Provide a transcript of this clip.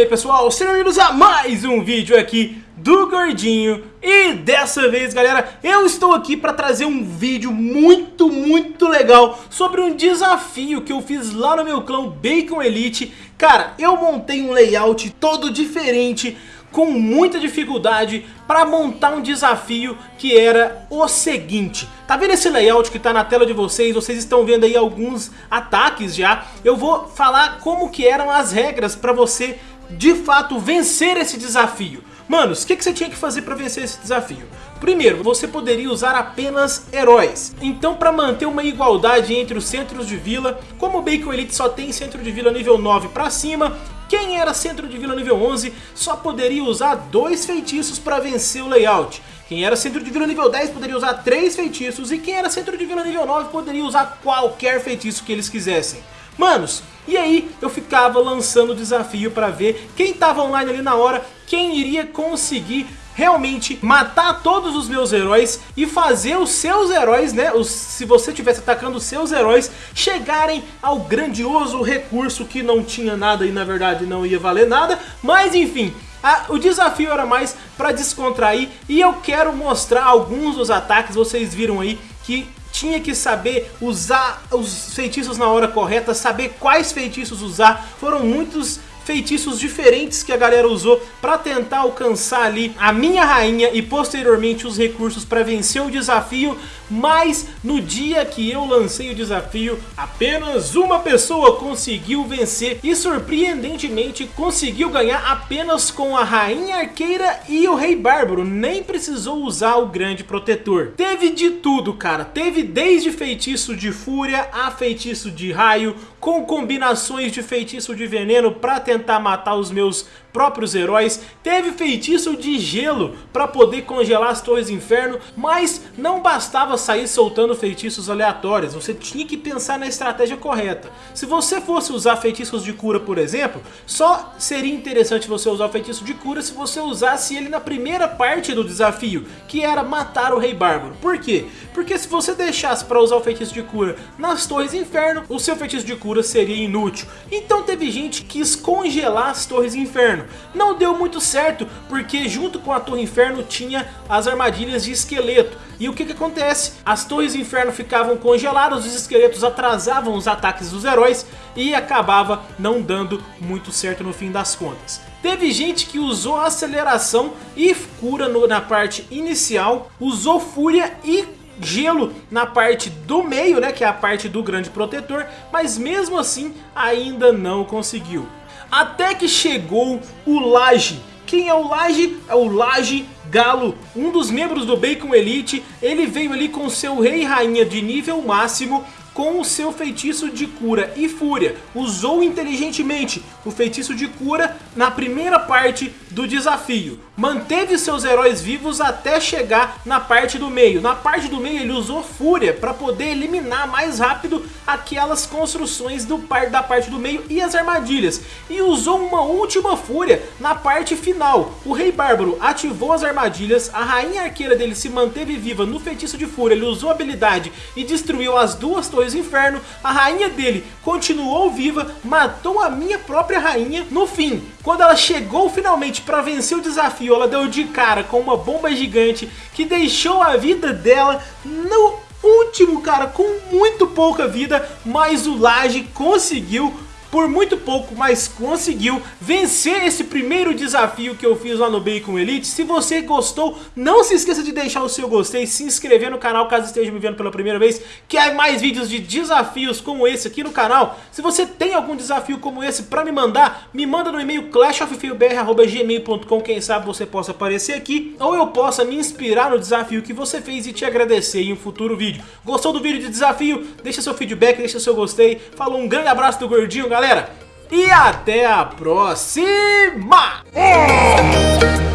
aí pessoal, sejam bem-vindos a mais um vídeo aqui do Gordinho E dessa vez galera, eu estou aqui para trazer um vídeo muito, muito legal Sobre um desafio que eu fiz lá no meu clã Bacon Elite Cara, eu montei um layout todo diferente com muita dificuldade para montar um desafio que era o seguinte. Tá vendo esse layout que tá na tela de vocês? Vocês estão vendo aí alguns ataques já. Eu vou falar como que eram as regras para você de fato vencer esse desafio. Manos, o que, que você tinha que fazer para vencer esse desafio? Primeiro, você poderia usar apenas heróis. Então para manter uma igualdade entre os centros de vila, como o Bacon Elite só tem centro de vila nível 9 para cima, quem era centro de vila nível 11 só poderia usar dois feitiços para vencer o layout. Quem era centro de vila nível 10 poderia usar três feitiços e quem era centro de vila nível 9 poderia usar qualquer feitiço que eles quisessem. Manos, e aí eu ficava lançando o desafio para ver quem tava online ali na hora, quem iria conseguir realmente matar todos os meus heróis e fazer os seus heróis, né, os, se você estivesse atacando os seus heróis, chegarem ao grandioso recurso que não tinha nada e na verdade não ia valer nada, mas enfim... Ah, o desafio era mais para descontrair e eu quero mostrar alguns dos ataques, vocês viram aí que tinha que saber usar os feitiços na hora correta, saber quais feitiços usar, foram muitos feitiços diferentes que a galera usou para tentar alcançar ali a minha rainha e posteriormente os recursos para vencer o desafio, mas no dia que eu lancei o desafio, apenas uma pessoa conseguiu vencer e surpreendentemente conseguiu ganhar apenas com a rainha arqueira e o rei bárbaro, nem precisou usar o grande protetor. Teve de tudo cara, teve desde feitiço de fúria a feitiço de raio, com combinações de feitiço de veneno para tentar matar os meus próprios heróis, teve feitiço de gelo para poder congelar as torres inferno, mas não bastava sair soltando feitiços aleatórios, você tinha que pensar na estratégia correta. Se você fosse usar feitiços de cura, por exemplo, só seria interessante você usar o feitiço de cura se você usasse ele na primeira parte do desafio, que era matar o Rei Bárbaro. Por quê? Porque se você deixasse para usar o feitiço de cura nas torres inferno, o seu feitiço de cura seria inútil. Então teve gente que quis congelar as torres inferno. Não deu muito certo, porque junto com a Torre Inferno tinha as armadilhas de esqueleto. E o que que acontece? As Torres Inferno ficavam congeladas, os esqueletos atrasavam os ataques dos heróis e acabava não dando muito certo no fim das contas. Teve gente que usou aceleração e cura no, na parte inicial, usou fúria e gelo na parte do meio, né, que é a parte do grande protetor, mas mesmo assim ainda não conseguiu. Até que chegou o Laje. Quem é o Laje? É o Laje Galo, um dos membros do Bacon Elite. Ele veio ali com seu rei e rainha de nível máximo com o seu feitiço de cura e fúria. Usou inteligentemente o feitiço de cura na primeira parte do desafio. Manteve seus heróis vivos até chegar na parte do meio. Na parte do meio ele usou fúria para poder eliminar mais rápido aquelas construções do par da parte do meio e as armadilhas. E usou uma última fúria na parte final. O rei bárbaro ativou as armadilhas, a rainha arqueira dele se manteve viva no feitiço de fúria, ele usou a habilidade e destruiu as duas torres do inferno, a rainha dele continuou viva, matou a minha própria rainha. No fim, quando ela chegou finalmente para vencer o desafio, ela deu de cara com uma bomba gigante que deixou a vida dela no último, cara, com muito pouca vida, mas o Laje conseguiu por muito pouco, mas conseguiu vencer esse primeiro desafio que eu fiz lá no Bacon Elite. Se você gostou, não se esqueça de deixar o seu gostei, se inscrever no canal caso esteja me vendo pela primeira vez, que há mais vídeos de desafios como esse aqui no canal. Se você tem algum desafio como esse para me mandar, me manda no e-mail clashoffeilbr.gmail.com, quem sabe você possa aparecer aqui, ou eu possa me inspirar no desafio que você fez e te agradecer em um futuro vídeo. Gostou do vídeo de desafio? Deixa seu feedback, deixa seu gostei. Falou, um grande abraço do Gordinho, galera galera. E até a próxima! É.